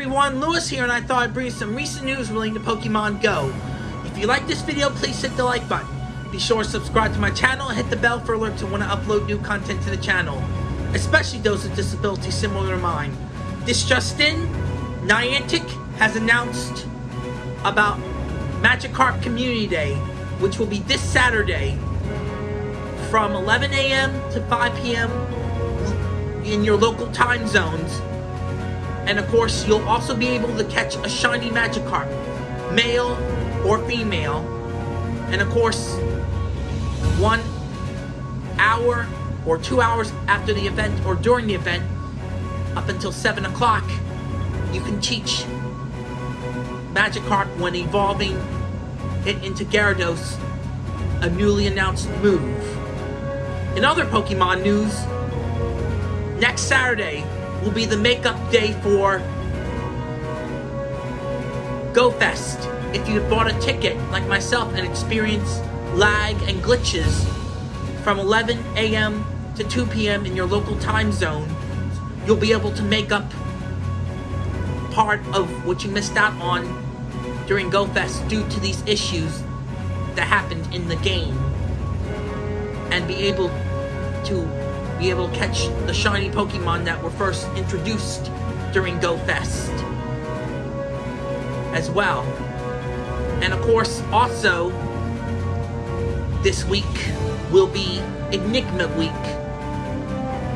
everyone, Lewis here and I thought I'd bring you some recent news relating to Pokemon Go. If you like this video, please hit the like button. Be sure to subscribe to my channel and hit the bell for alerts when I upload new content to the channel, especially those with disabilities similar to mine. This just in, Niantic has announced about Magikarp Community Day, which will be this Saturday from 11 a.m. to 5 p.m. in your local time zones and of course, you'll also be able to catch a shiny Magikarp, male or female. And of course, one hour or two hours after the event or during the event, up until 7 o'clock, you can teach Magikarp when evolving it into Gyarados, a newly announced move. In other Pokemon news, next Saturday, will be the makeup day for GoFest. If you bought a ticket, like myself, and experienced lag and glitches from 11 a.m. to 2 p.m. in your local time zone, you'll be able to make up part of what you missed out on during GoFest due to these issues that happened in the game and be able to be able to catch the shiny Pokemon that were first introduced during Go Fest as well. And of course, also, this week will be Enigma Week,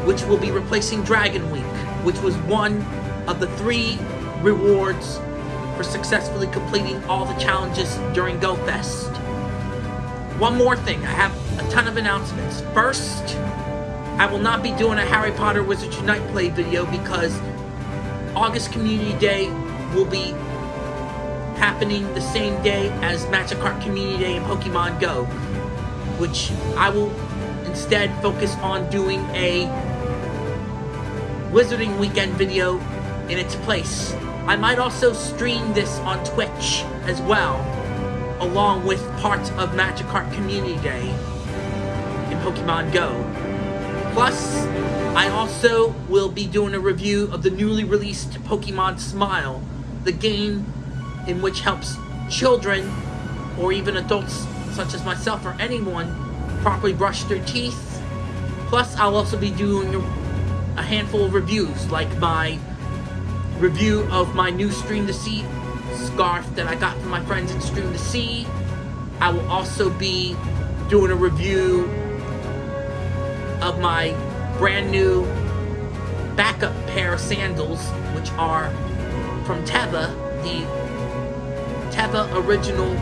which will be replacing Dragon Week, which was one of the three rewards for successfully completing all the challenges during Go Fest. One more thing, I have a ton of announcements. First, I will not be doing a Harry Potter Wizards Unite play video because August Community Day will be happening the same day as Magic Magikarp Community Day in Pokemon Go, which I will instead focus on doing a Wizarding Weekend video in its place. I might also stream this on Twitch as well, along with parts of Magikarp Community Day in Pokemon Go. Plus, I also will be doing a review of the newly released Pokemon Smile, the game in which helps children or even adults such as myself or anyone properly brush their teeth. Plus, I'll also be doing a handful of reviews, like my review of my new Stream2Sea scarf that I got from my friends at Stream2Sea. I will also be doing a review of my brand new backup pair of sandals, which are from Teva, the Teva Original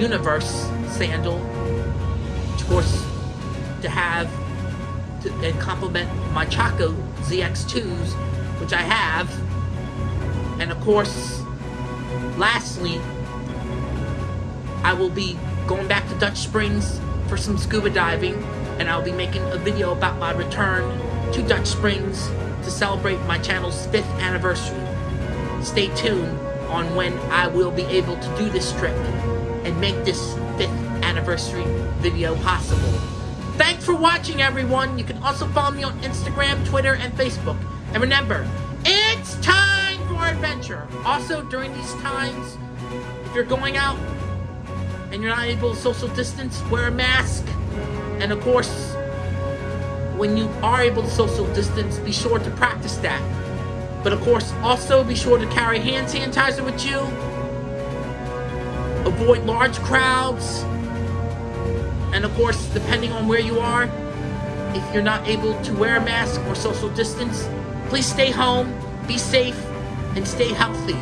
Universe sandal, of course, to have to, and complement my Chaco ZX2s, which I have, and of course, lastly, I will be going back to Dutch Springs for some scuba diving and I'll be making a video about my return to Dutch Springs to celebrate my channel's 5th anniversary. Stay tuned on when I will be able to do this trip and make this 5th anniversary video possible. Thanks for watching everyone! You can also follow me on Instagram, Twitter, and Facebook. And remember, it's time for adventure! Also, during these times, if you're going out and you're not able to social distance, wear a mask, and of course, when you are able to social distance, be sure to practice that. But of course, also be sure to carry hand sanitizer with you. Avoid large crowds. And of course, depending on where you are, if you're not able to wear a mask or social distance, please stay home, be safe, and stay healthy.